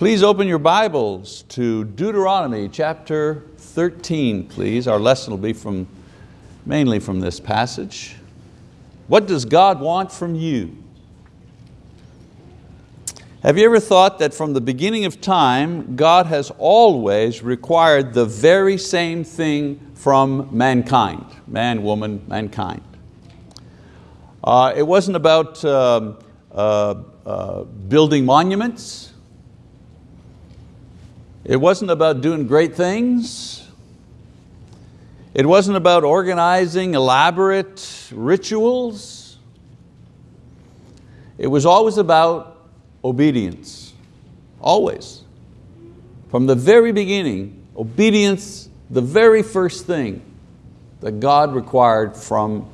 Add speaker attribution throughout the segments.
Speaker 1: Please open your Bibles to Deuteronomy chapter 13, please. Our lesson will be from, mainly from this passage. What does God want from you? Have you ever thought that from the beginning of time, God has always required the very same thing from mankind, man, woman, mankind? Uh, it wasn't about um, uh, uh, building monuments. It wasn't about doing great things. It wasn't about organizing elaborate rituals. It was always about obedience, always. From the very beginning, obedience, the very first thing that God required from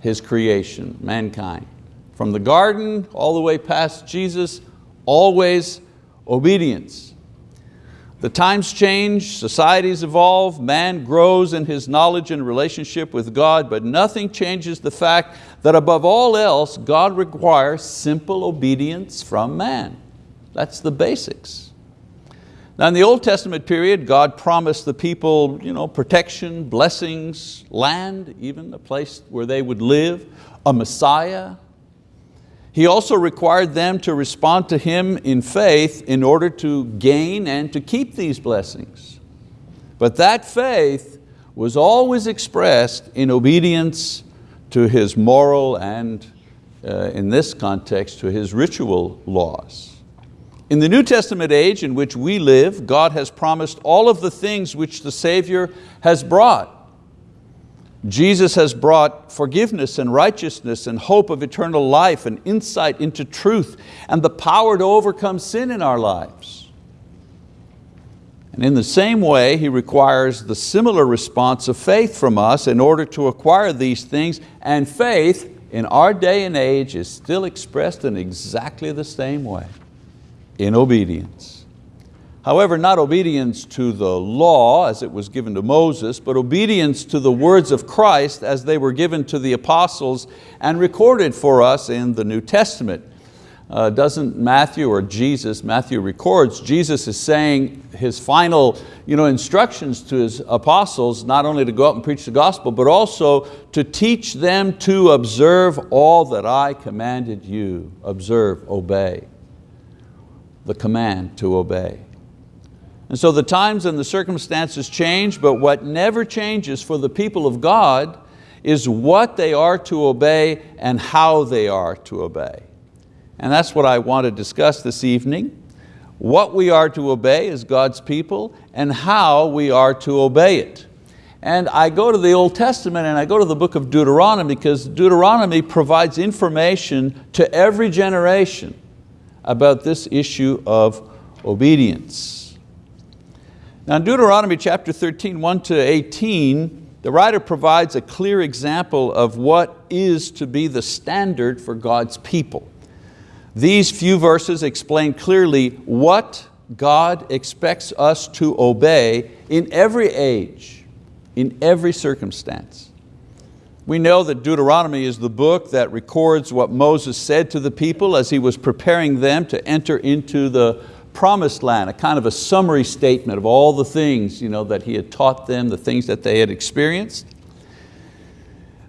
Speaker 1: His creation, mankind. From the garden all the way past Jesus, always obedience. The times change, societies evolve, man grows in his knowledge and relationship with God, but nothing changes the fact that above all else, God requires simple obedience from man. That's the basics. Now in the Old Testament period, God promised the people you know, protection, blessings, land, even a place where they would live, a Messiah, he also required them to respond to Him in faith in order to gain and to keep these blessings. But that faith was always expressed in obedience to His moral and, uh, in this context, to His ritual laws. In the New Testament age in which we live, God has promised all of the things which the Savior has brought. Jesus has brought forgiveness and righteousness and hope of eternal life and insight into truth and the power to overcome sin in our lives. And in the same way, He requires the similar response of faith from us in order to acquire these things, and faith in our day and age is still expressed in exactly the same way, in obedience. However, not obedience to the law as it was given to Moses, but obedience to the words of Christ as they were given to the apostles and recorded for us in the New Testament. Uh, doesn't Matthew or Jesus, Matthew records, Jesus is saying his final you know, instructions to his apostles, not only to go out and preach the gospel, but also to teach them to observe all that I commanded you. Observe, obey. The command to obey. And so the times and the circumstances change, but what never changes for the people of God is what they are to obey and how they are to obey. And that's what I want to discuss this evening. What we are to obey as God's people and how we are to obey it. And I go to the Old Testament and I go to the book of Deuteronomy because Deuteronomy provides information to every generation about this issue of obedience. Now in Deuteronomy chapter 13, 1 to 18, the writer provides a clear example of what is to be the standard for God's people. These few verses explain clearly what God expects us to obey in every age, in every circumstance. We know that Deuteronomy is the book that records what Moses said to the people as he was preparing them to enter into the promised land, a kind of a summary statement of all the things you know, that he had taught them, the things that they had experienced.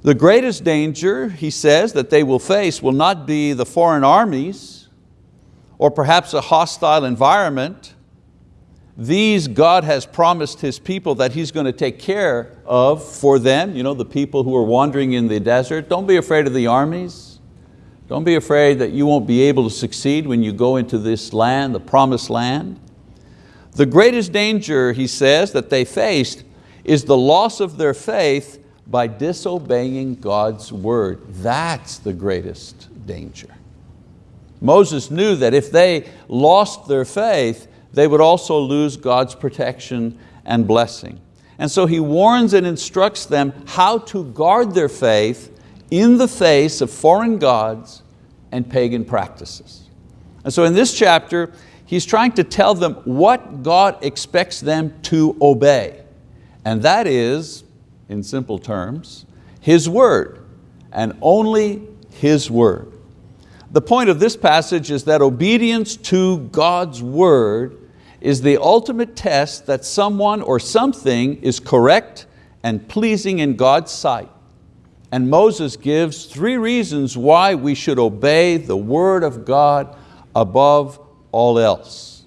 Speaker 1: The greatest danger, he says, that they will face will not be the foreign armies or perhaps a hostile environment. These God has promised His people that He's going to take care of for them, you know, the people who are wandering in the desert. Don't be afraid of the armies. Don't be afraid that you won't be able to succeed when you go into this land, the promised land. The greatest danger, he says, that they faced is the loss of their faith by disobeying God's word. That's the greatest danger. Moses knew that if they lost their faith, they would also lose God's protection and blessing. And so he warns and instructs them how to guard their faith in the face of foreign gods and pagan practices. And so in this chapter, he's trying to tell them what God expects them to obey. And that is, in simple terms, His word, and only His word. The point of this passage is that obedience to God's word is the ultimate test that someone or something is correct and pleasing in God's sight. And Moses gives three reasons why we should obey the word of God above all else.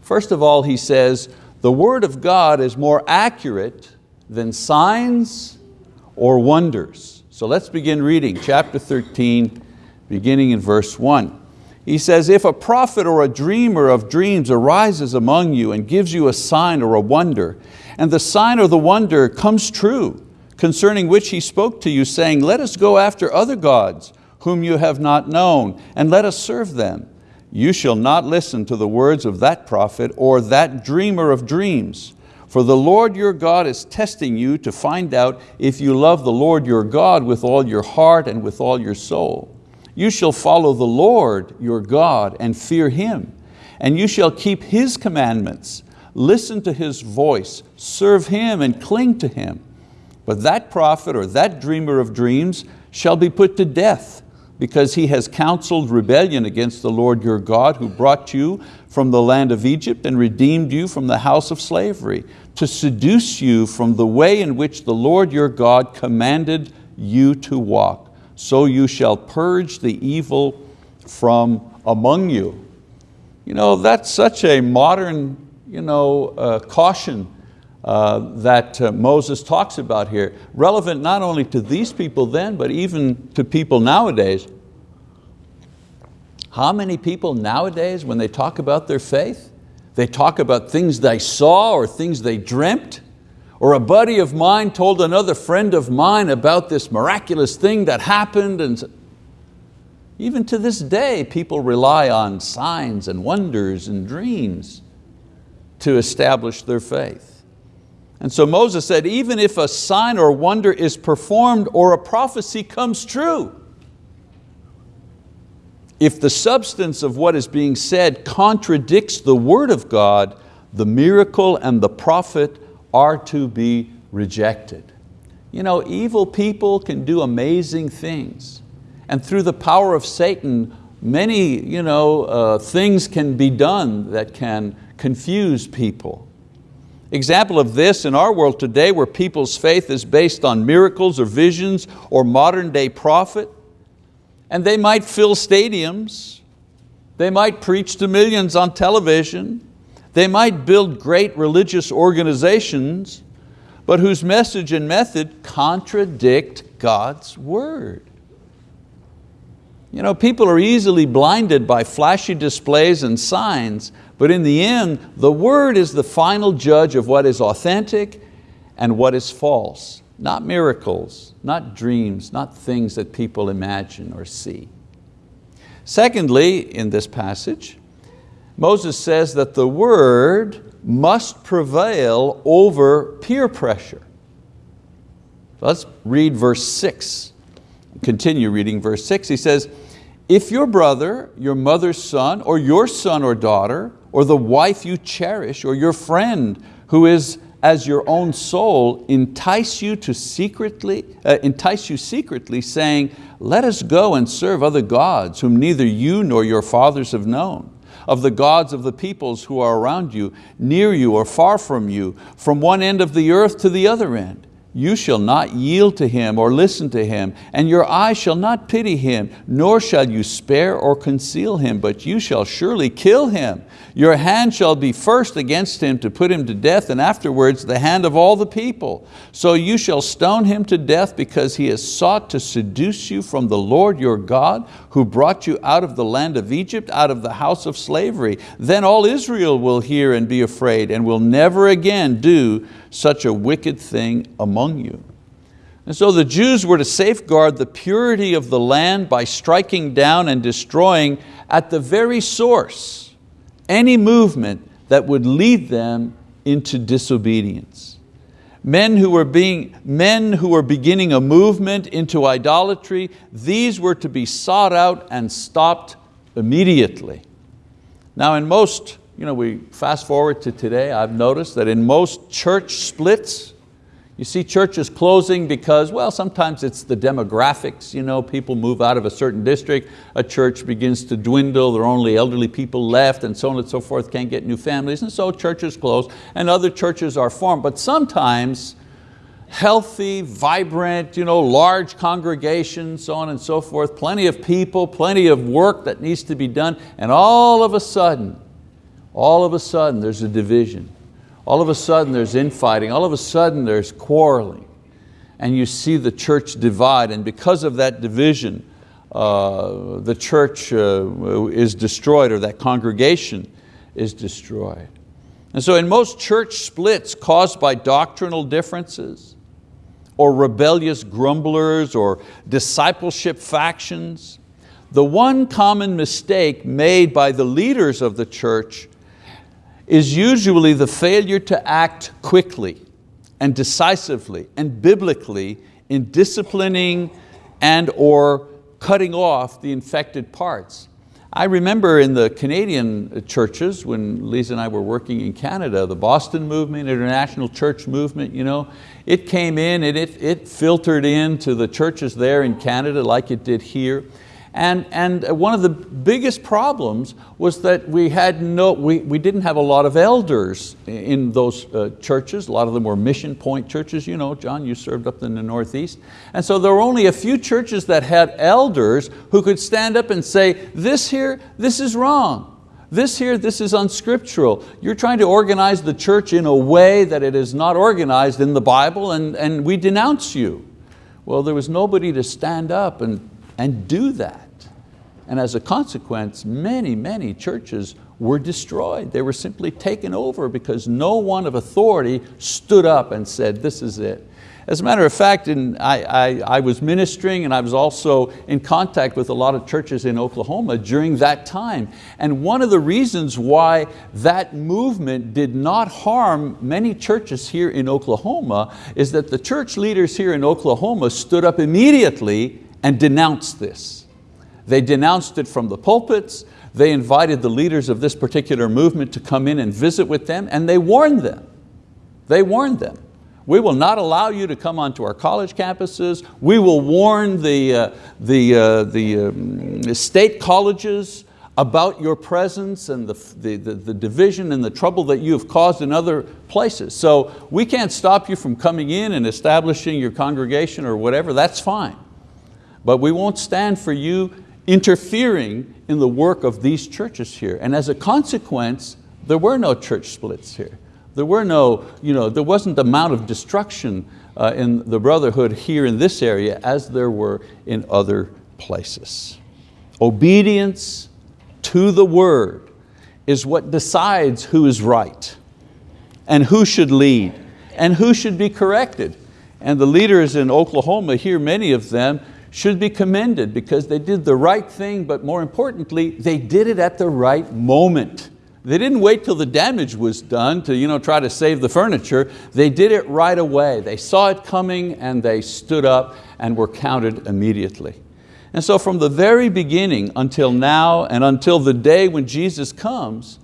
Speaker 1: First of all, he says, the word of God is more accurate than signs or wonders. So let's begin reading chapter 13, beginning in verse one. He says, if a prophet or a dreamer of dreams arises among you and gives you a sign or a wonder, and the sign or the wonder comes true, concerning which he spoke to you, saying, let us go after other gods whom you have not known, and let us serve them. You shall not listen to the words of that prophet or that dreamer of dreams, for the Lord your God is testing you to find out if you love the Lord your God with all your heart and with all your soul. You shall follow the Lord your God and fear Him, and you shall keep His commandments, listen to His voice, serve Him and cling to Him. But that prophet or that dreamer of dreams shall be put to death because he has counseled rebellion against the Lord your God who brought you from the land of Egypt and redeemed you from the house of slavery to seduce you from the way in which the Lord your God commanded you to walk so you shall purge the evil from among you. You know, that's such a modern you know, uh, caution uh, that uh, Moses talks about here, relevant not only to these people then, but even to people nowadays. How many people nowadays, when they talk about their faith, they talk about things they saw or things they dreamt, or a buddy of mine told another friend of mine about this miraculous thing that happened. And even to this day, people rely on signs and wonders and dreams to establish their faith. And so Moses said, even if a sign or wonder is performed or a prophecy comes true, if the substance of what is being said contradicts the word of God, the miracle and the prophet are to be rejected. You know, evil people can do amazing things. And through the power of Satan, many you know, uh, things can be done that can confuse people. Example of this in our world today where people's faith is based on miracles or visions or modern day prophet, and they might fill stadiums, they might preach to millions on television, they might build great religious organizations, but whose message and method contradict God's word. You know, people are easily blinded by flashy displays and signs, but in the end, the word is the final judge of what is authentic and what is false. Not miracles, not dreams, not things that people imagine or see. Secondly, in this passage, Moses says that the word must prevail over peer pressure. let's read verse six. Continue reading verse six. He says, if your brother, your mother's son, or your son or daughter, or the wife you cherish, or your friend who is as your own soul entice you to secretly, uh, entice you secretly saying, let us go and serve other gods whom neither you nor your fathers have known of the gods of the peoples who are around you, near you or far from you, from one end of the earth to the other end you shall not yield to him or listen to him, and your eye shall not pity him, nor shall you spare or conceal him, but you shall surely kill him. Your hand shall be first against him to put him to death, and afterwards the hand of all the people. So you shall stone him to death because he has sought to seduce you from the Lord your God, who brought you out of the land of Egypt, out of the house of slavery. Then all Israel will hear and be afraid, and will never again do such a wicked thing among you. And so the Jews were to safeguard the purity of the land by striking down and destroying at the very source any movement that would lead them into disobedience. Men who, were being, men who were beginning a movement into idolatry, these were to be sought out and stopped immediately. Now in most you know, we fast forward to today, I've noticed that in most church splits, You see churches closing because, well, sometimes it's the demographics, you know, people move out of a certain district, a church begins to dwindle, there are only elderly people left and so on and so forth, can't get new families, and so churches close and other churches are formed. But sometimes healthy, vibrant, you know, large congregations, so on and so forth, plenty of people, plenty of work that needs to be done, and all of a sudden, all of a sudden there's a division all of a sudden there's infighting, all of a sudden there's quarreling. And you see the church divide, and because of that division, uh, the church uh, is destroyed, or that congregation is destroyed. And so in most church splits caused by doctrinal differences, or rebellious grumblers, or discipleship factions, the one common mistake made by the leaders of the church is usually the failure to act quickly and decisively and biblically in disciplining and or cutting off the infected parts. I remember in the Canadian churches when Lisa and I were working in Canada, the Boston movement, international church movement, you know, it came in and it, it filtered into the churches there in Canada like it did here. And, and one of the biggest problems was that we, had no, we, we didn't have a lot of elders in those uh, churches. A lot of them were mission point churches. You know, John, you served up in the Northeast. And so there were only a few churches that had elders who could stand up and say, this here, this is wrong. This here, this is unscriptural. You're trying to organize the church in a way that it is not organized in the Bible and, and we denounce you. Well, there was nobody to stand up and, and do that. And as a consequence, many, many churches were destroyed. They were simply taken over because no one of authority stood up and said, this is it. As a matter of fact, in, I, I, I, was ministering and I was also in contact with a lot of churches in Oklahoma during that time. And one of the reasons why that movement did not harm many churches here in Oklahoma is that the church leaders here in Oklahoma stood up immediately and denounced this. They denounced it from the pulpits, they invited the leaders of this particular movement to come in and visit with them, and they warned them. They warned them. We will not allow you to come onto our college campuses. We will warn the, uh, the, uh, the, um, state colleges about your presence and the, the, the, the, division and the trouble that you have caused in other places. So we can't stop you from coming in and establishing your congregation or whatever, that's fine. But we won't stand for you interfering in the work of these churches here. And as a consequence, there were no church splits here. There, were no, you know, there wasn't the amount of destruction uh, in the brotherhood here in this area as there were in other places. Obedience to the word is what decides who is right and who should lead and who should be corrected. And the leaders in Oklahoma here, many of them, should be commended because they did the right thing, but more importantly, they did it at the right moment. They didn't wait till the damage was done to you know, try to save the furniture. They did it right away. They saw it coming and they stood up and were counted immediately. And so from the very beginning until now and until the day when Jesus comes,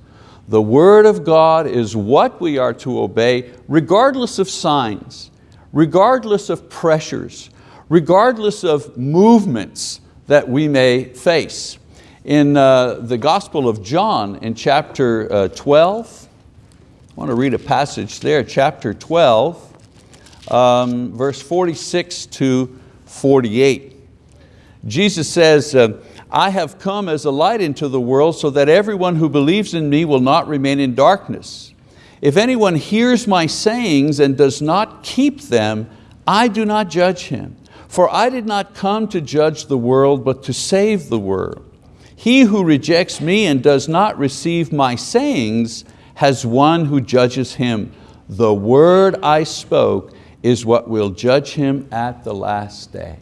Speaker 1: the word of God is what we are to obey regardless of signs, regardless of pressures, regardless of movements that we may face. In uh, the Gospel of John in chapter uh, 12, I want to read a passage there, chapter 12, um, verse 46 to 48. Jesus says, uh, I have come as a light into the world so that everyone who believes in me will not remain in darkness. If anyone hears my sayings and does not keep them, I do not judge him. For I did not come to judge the world, but to save the world. He who rejects me and does not receive my sayings has one who judges him. The word I spoke is what will judge him at the last day.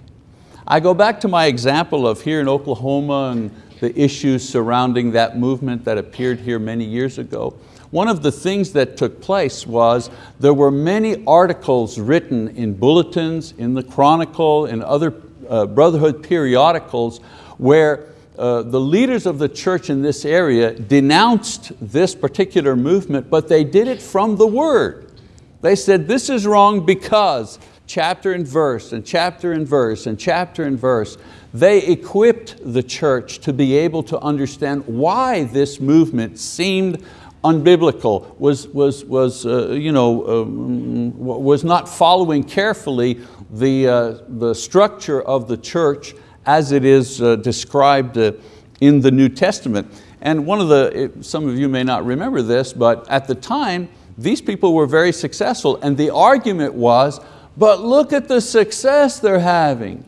Speaker 1: I go back to my example of here in Oklahoma and the issues surrounding that movement that appeared here many years ago. One of the things that took place was there were many articles written in bulletins, in the Chronicle, in other uh, Brotherhood periodicals where uh, the leaders of the church in this area denounced this particular movement, but they did it from the word. They said, this is wrong because chapter and verse and chapter and verse and chapter and verse. They equipped the church to be able to understand why this movement seemed unbiblical, was, was, was, uh, you know, um, was not following carefully the, uh, the structure of the church as it is uh, described uh, in the New Testament. And one of the, some of you may not remember this, but at the time, these people were very successful and the argument was, but look at the success they're having.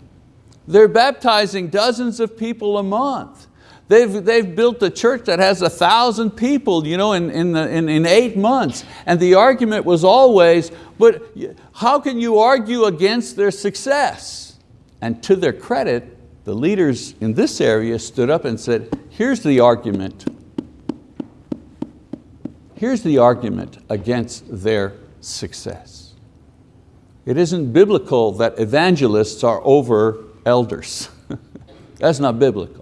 Speaker 1: They're baptizing dozens of people a month. They've, they've built a church that has a thousand people you know, in, in, the, in, in eight months. And the argument was always, but how can you argue against their success? And to their credit, the leaders in this area stood up and said, here's the argument. Here's the argument against their success. It isn't biblical that evangelists are over elders. That's not biblical.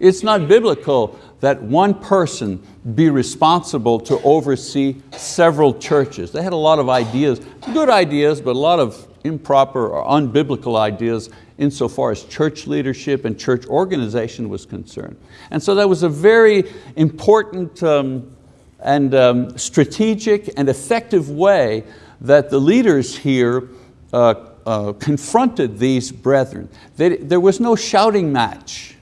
Speaker 1: It's not biblical that one person be responsible to oversee several churches. They had a lot of ideas, good ideas, but a lot of improper or unbiblical ideas insofar as church leadership and church organization was concerned. And so that was a very important um, and um, strategic and effective way that the leaders here uh, uh, confronted these brethren. They, there was no shouting match.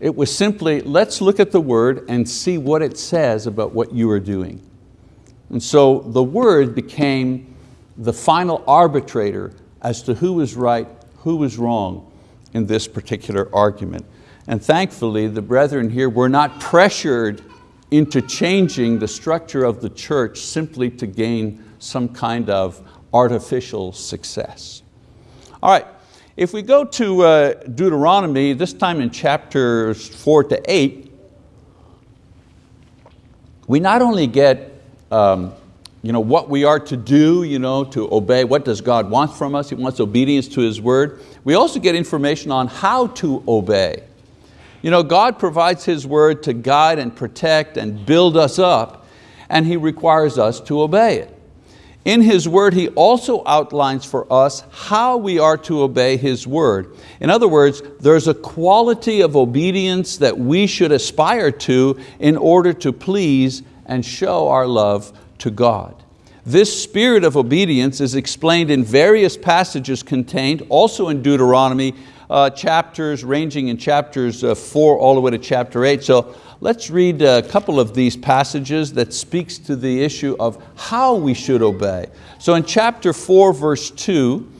Speaker 1: It was simply, let's look at the word and see what it says about what you are doing. And so the word became the final arbitrator as to who was right, who was wrong in this particular argument. And thankfully, the brethren here were not pressured into changing the structure of the church simply to gain some kind of artificial success. All right, if we go to uh, Deuteronomy, this time in chapters four to eight, we not only get um, you know, what we are to do, you know, to obey, what does God want from us? He wants obedience to His word. We also get information on how to obey. You know, God provides His word to guide and protect and build us up, and He requires us to obey it. In His word, He also outlines for us how we are to obey His word. In other words, there's a quality of obedience that we should aspire to in order to please and show our love to God. This spirit of obedience is explained in various passages contained also in Deuteronomy, uh, chapters ranging in chapters uh, four all the way to chapter eight. So let's read a couple of these passages that speaks to the issue of how we should obey. So in chapter four, verse two,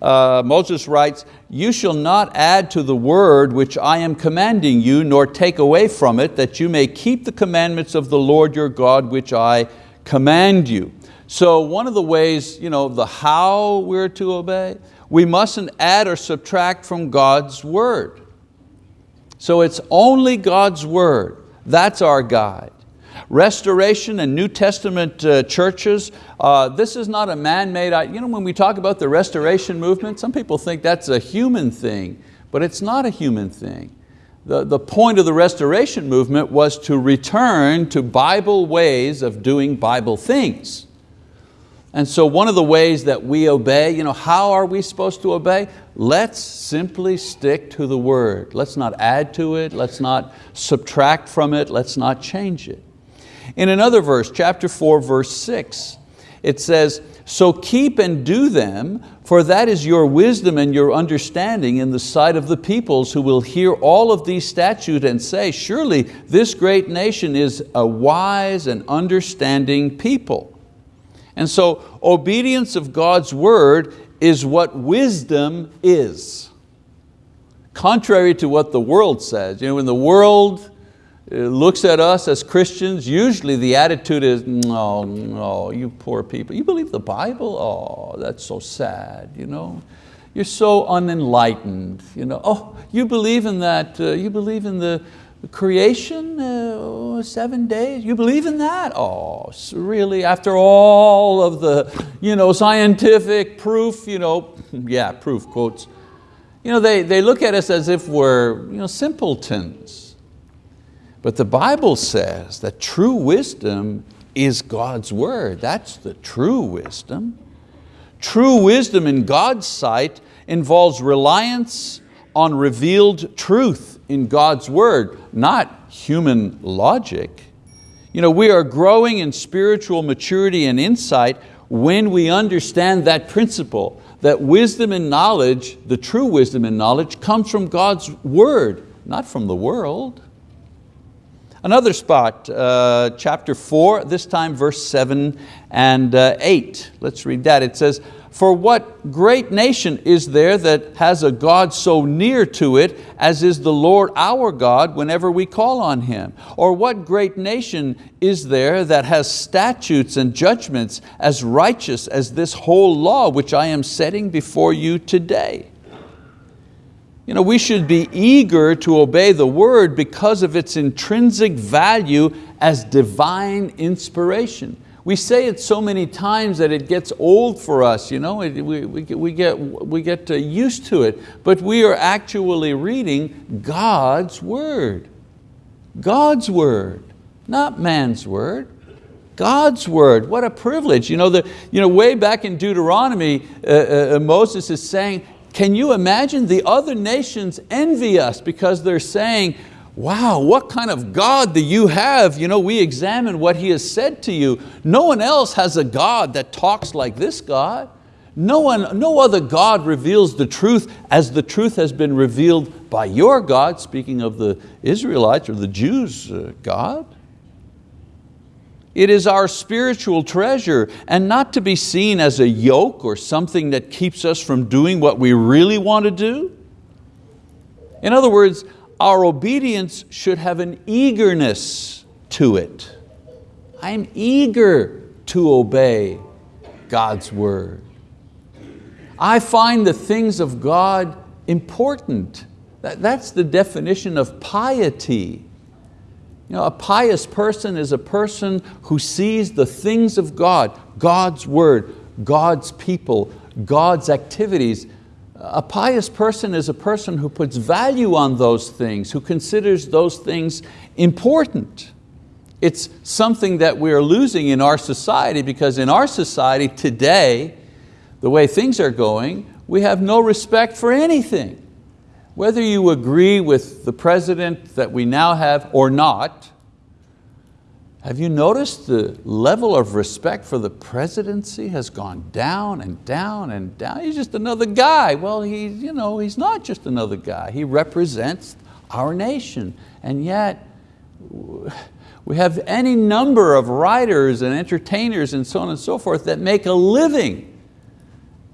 Speaker 1: uh, Moses writes, you shall not add to the word which I am commanding you, nor take away from it, that you may keep the commandments of the Lord your God, which I command you. So one of the ways, you know, the how we're to obey, we mustn't add or subtract from God's word. So it's only God's word, that's our guide. Restoration and New Testament uh, churches, uh, this is not a man-made, you know when we talk about the restoration movement, some people think that's a human thing, but it's not a human thing. The, the point of the restoration movement was to return to Bible ways of doing Bible things. And so one of the ways that we obey, you know, how are we supposed to obey? Let's simply stick to the word. Let's not add to it, let's not subtract from it, let's not change it. In another verse, chapter four, verse six, it says, so keep and do them, for that is your wisdom and your understanding in the sight of the peoples who will hear all of these statutes and say, surely this great nation is a wise and understanding people. And so obedience of God's word is what wisdom is. Contrary to what the world says. You know, when the world uh, looks at us as Christians, usually the attitude is, no, no, you poor people. You believe the Bible? Oh, that's so sad. You know? You're so unenlightened. You know? Oh, you believe in that, uh, you believe in the, creation, uh, seven days, you believe in that? Oh, really, after all of the you know, scientific proof, you know, yeah, proof quotes, you know, they, they look at us as if we're you know, simpletons. But the Bible says that true wisdom is God's word. That's the true wisdom. True wisdom in God's sight involves reliance on revealed truth in God's word, not human logic. You know, we are growing in spiritual maturity and insight when we understand that principle, that wisdom and knowledge, the true wisdom and knowledge, comes from God's word, not from the world. Another spot, uh, chapter four, this time verse seven and uh, eight. Let's read that. It says, for what great nation is there that has a God so near to it as is the Lord our God whenever we call on Him? Or what great nation is there that has statutes and judgments as righteous as this whole law which I am setting before you today? You know, we should be eager to obey the word because of its intrinsic value as divine inspiration. We say it so many times that it gets old for us, you know? we, we, we get, we get used to it, but we are actually reading God's word. God's word, not man's word. God's word, what a privilege. You know, the, you know way back in Deuteronomy, uh, uh, Moses is saying, can you imagine the other nations envy us because they're saying, wow, what kind of God do you have? You know, we examine what He has said to you. No one else has a God that talks like this God. No, one, no other God reveals the truth as the truth has been revealed by your God, speaking of the Israelites or the Jews' uh, God. It is our spiritual treasure and not to be seen as a yoke or something that keeps us from doing what we really want to do. In other words, our obedience should have an eagerness to it. I'm eager to obey God's word. I find the things of God important. That's the definition of piety. You know, a pious person is a person who sees the things of God, God's word, God's people, God's activities a pious person is a person who puts value on those things, who considers those things important. It's something that we're losing in our society because in our society today, the way things are going, we have no respect for anything. Whether you agree with the president that we now have or not, have you noticed the level of respect for the presidency has gone down and down and down? He's just another guy. Well, he's, you know, he's not just another guy. He represents our nation. And yet, we have any number of writers and entertainers and so on and so forth that make a living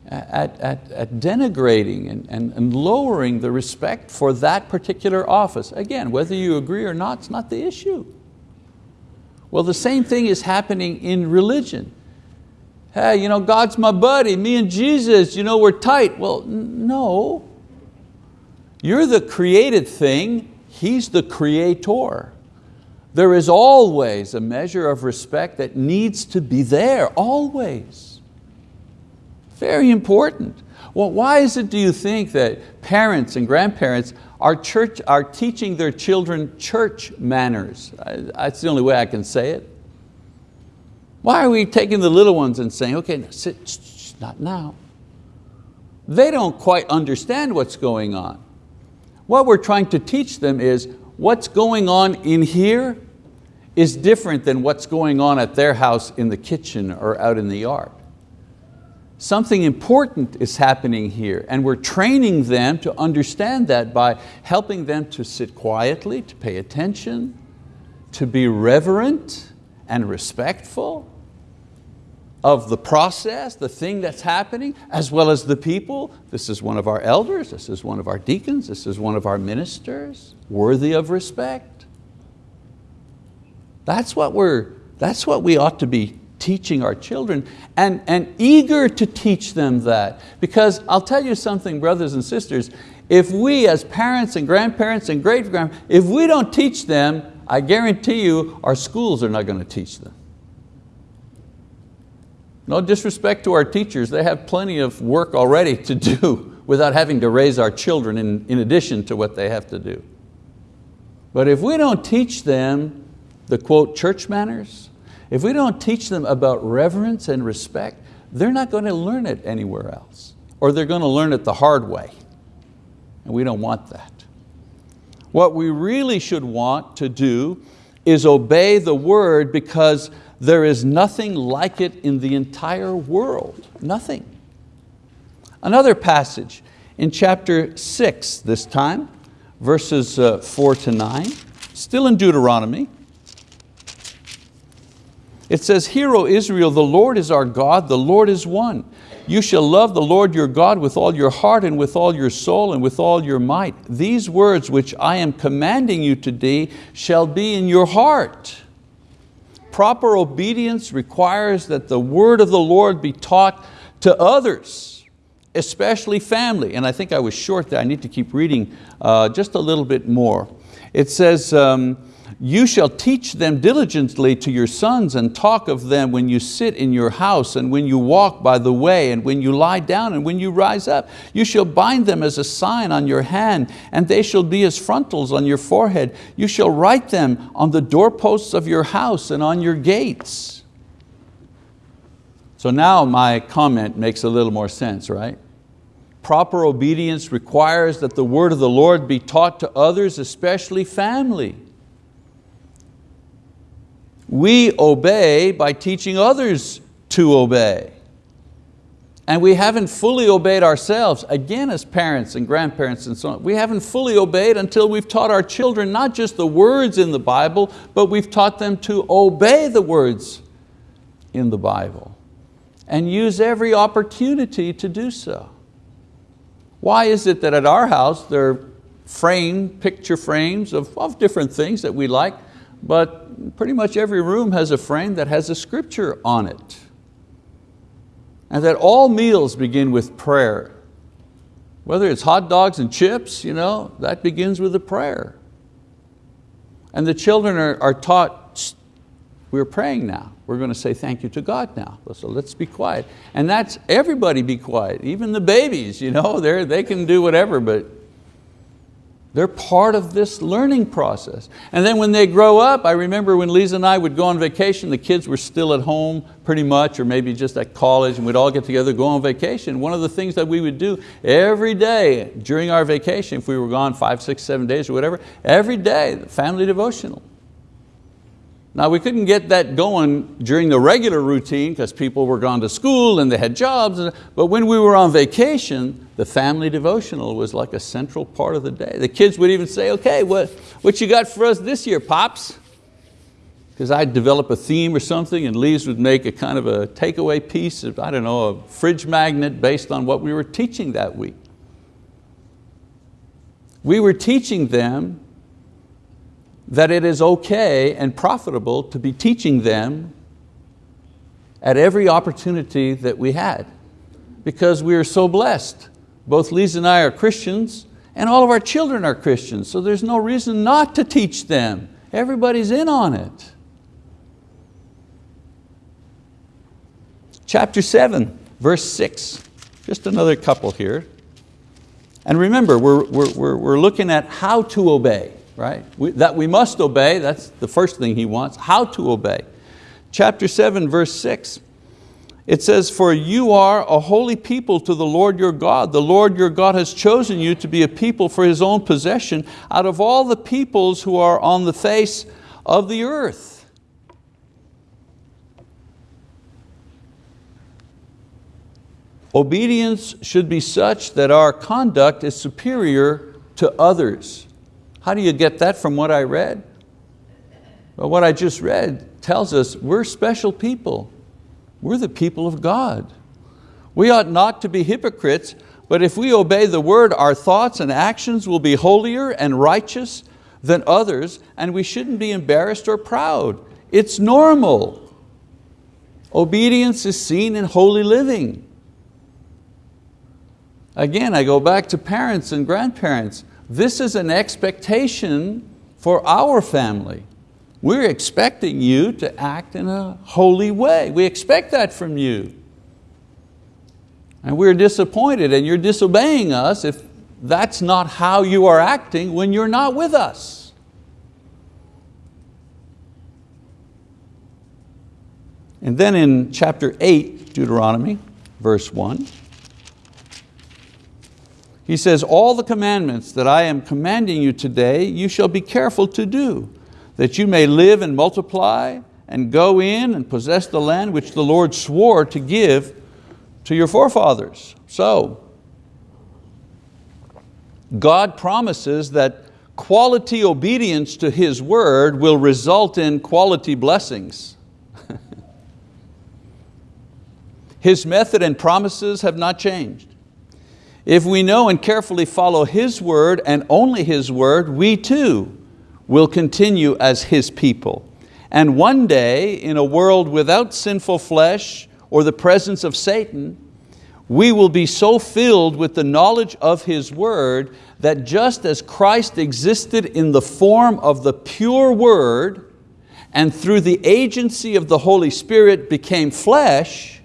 Speaker 1: at, at, at denigrating and, and, and lowering the respect for that particular office. Again, whether you agree or not, it's not the issue. Well, the same thing is happening in religion. Hey, you know, God's my buddy, me and Jesus, you know, we're tight. Well, no. You're the created thing, He's the creator. There is always a measure of respect that needs to be there, always. Very important. Well, why is it, do you think, that parents and grandparents are, church, are teaching their children church manners? That's the only way I can say it. Why are we taking the little ones and saying, okay, sit, not now. They don't quite understand what's going on. What we're trying to teach them is what's going on in here is different than what's going on at their house in the kitchen or out in the yard. Something important is happening here and we're training them to understand that by helping them to sit quietly, to pay attention, to be reverent and respectful of the process, the thing that's happening, as well as the people. This is one of our elders, this is one of our deacons, this is one of our ministers, worthy of respect. That's what, we're, that's what we ought to be teaching our children and, and eager to teach them that. Because I'll tell you something, brothers and sisters, if we as parents and grandparents and great grandparents, if we don't teach them, I guarantee you our schools are not going to teach them. No disrespect to our teachers, they have plenty of work already to do without having to raise our children in, in addition to what they have to do. But if we don't teach them the quote church manners, if we don't teach them about reverence and respect, they're not going to learn it anywhere else. Or they're going to learn it the hard way. And we don't want that. What we really should want to do is obey the word because there is nothing like it in the entire world, nothing. Another passage in chapter six this time, verses uh, four to nine, still in Deuteronomy. It says, Hear, O Israel, the Lord is our God, the Lord is one. You shall love the Lord your God with all your heart and with all your soul and with all your might. These words which I am commanding you today shall be in your heart. Proper obedience requires that the word of the Lord be taught to others, especially family. And I think I was short there, I need to keep reading uh, just a little bit more. It says, um, you shall teach them diligently to your sons and talk of them when you sit in your house and when you walk by the way and when you lie down and when you rise up. You shall bind them as a sign on your hand and they shall be as frontals on your forehead. You shall write them on the doorposts of your house and on your gates. So now my comment makes a little more sense, right? Proper obedience requires that the word of the Lord be taught to others, especially family. We obey by teaching others to obey. And we haven't fully obeyed ourselves, again as parents and grandparents and so on. We haven't fully obeyed until we've taught our children not just the words in the Bible, but we've taught them to obey the words in the Bible and use every opportunity to do so. Why is it that at our house there are frame, picture frames of, of different things that we like, but pretty much every room has a frame that has a scripture on it. And that all meals begin with prayer. Whether it's hot dogs and chips, you know, that begins with a prayer. And the children are, are taught, we're praying now. We're going to say thank you to God now. So let's be quiet. And that's, everybody be quiet, even the babies, you know, they can do whatever, but they're part of this learning process. And then when they grow up, I remember when Lisa and I would go on vacation, the kids were still at home pretty much, or maybe just at college, and we'd all get together, go on vacation. One of the things that we would do every day during our vacation, if we were gone five, six, seven days or whatever, every day, family devotional. Now we couldn't get that going during the regular routine because people were gone to school and they had jobs, but when we were on vacation, the family devotional was like a central part of the day. The kids would even say, okay, what, what you got for us this year, Pops? Because I'd develop a theme or something and Lise would make a kind of a takeaway piece of, I don't know, a fridge magnet based on what we were teaching that week. We were teaching them that it is okay and profitable to be teaching them at every opportunity that we had because we are so blessed. Both Lisa and I are Christians and all of our children are Christians, so there's no reason not to teach them. Everybody's in on it. Chapter seven, verse six, just another couple here. And remember, we're, we're, we're looking at how to obey right? We, that we must obey, that's the first thing he wants, how to obey. Chapter seven, verse six, it says, for you are a holy people to the Lord your God. The Lord your God has chosen you to be a people for His own possession out of all the peoples who are on the face of the earth. Obedience should be such that our conduct is superior to others. How do you get that from what I read? Well, what I just read tells us we're special people. We're the people of God. We ought not to be hypocrites, but if we obey the word, our thoughts and actions will be holier and righteous than others, and we shouldn't be embarrassed or proud. It's normal. Obedience is seen in holy living. Again, I go back to parents and grandparents. This is an expectation for our family. We're expecting you to act in a holy way. We expect that from you. And we're disappointed and you're disobeying us if that's not how you are acting when you're not with us. And then in chapter 8, Deuteronomy, verse 1, he says, all the commandments that I am commanding you today, you shall be careful to do, that you may live and multiply and go in and possess the land which the Lord swore to give to your forefathers. So, God promises that quality obedience to His word will result in quality blessings. His method and promises have not changed. If we know and carefully follow His word and only His word, we too will continue as His people. And one day, in a world without sinful flesh or the presence of Satan, we will be so filled with the knowledge of His word that just as Christ existed in the form of the pure word and through the agency of the Holy Spirit became flesh,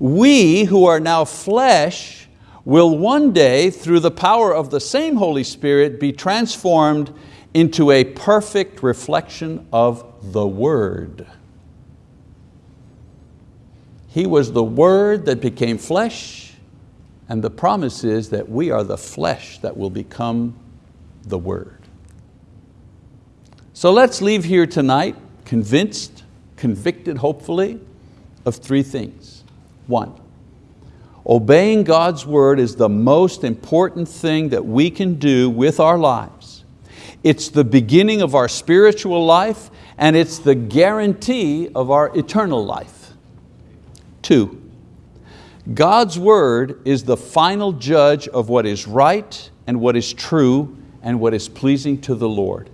Speaker 1: we who are now flesh will one day, through the power of the same Holy Spirit, be transformed into a perfect reflection of the Word. He was the Word that became flesh, and the promise is that we are the flesh that will become the Word. So let's leave here tonight convinced, convicted hopefully, of three things. One, Obeying God's word is the most important thing that we can do with our lives. It's the beginning of our spiritual life and it's the guarantee of our eternal life. Two, God's word is the final judge of what is right and what is true and what is pleasing to the Lord.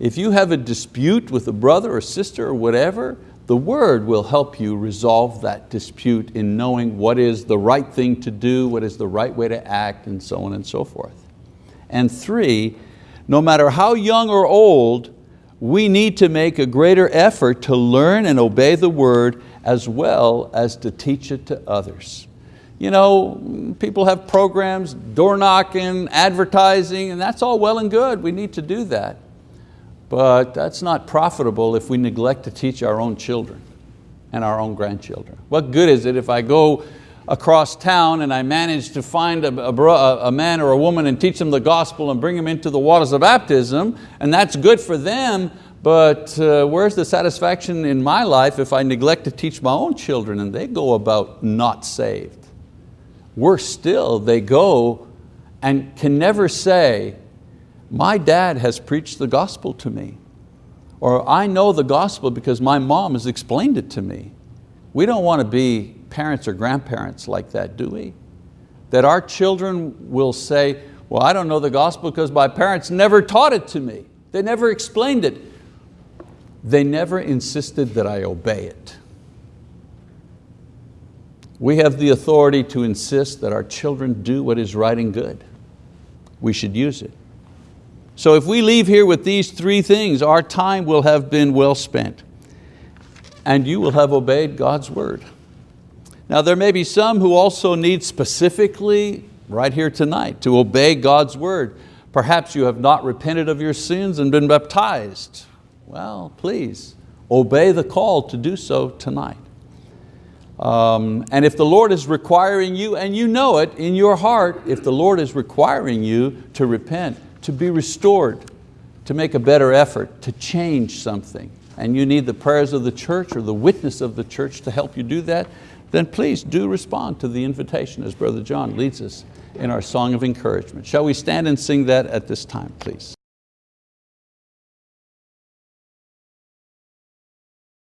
Speaker 1: If you have a dispute with a brother or sister or whatever, the word will help you resolve that dispute in knowing what is the right thing to do, what is the right way to act, and so on and so forth. And three, no matter how young or old, we need to make a greater effort to learn and obey the word as well as to teach it to others. You know, people have programs, door knocking, advertising, and that's all well and good. We need to do that. But that's not profitable if we neglect to teach our own children and our own grandchildren. What good is it if I go across town and I manage to find a, a, a, man or a woman and teach them the gospel and bring them into the waters of baptism, and that's good for them, but uh, where's the satisfaction in my life if I neglect to teach my own children and they go about not saved? Worse still, they go and can never say, my dad has preached the gospel to me. Or I know the gospel because my mom has explained it to me. We don't want to be parents or grandparents like that, do we? That our children will say, well, I don't know the gospel because my parents never taught it to me. They never explained it. They never insisted that I obey it. We have the authority to insist that our children do what is right and good. We should use it. So if we leave here with these three things, our time will have been well spent and you will have obeyed God's word. Now there may be some who also need specifically, right here tonight, to obey God's word. Perhaps you have not repented of your sins and been baptized. Well, please, obey the call to do so tonight. Um, and if the Lord is requiring you, and you know it in your heart, if the Lord is requiring you to repent, to be restored, to make a better effort, to change something, and you need the prayers of the church or the witness of the church to help you do that, then please do respond to the invitation as Brother John leads us in our song of encouragement. Shall we stand and sing that at this time, please?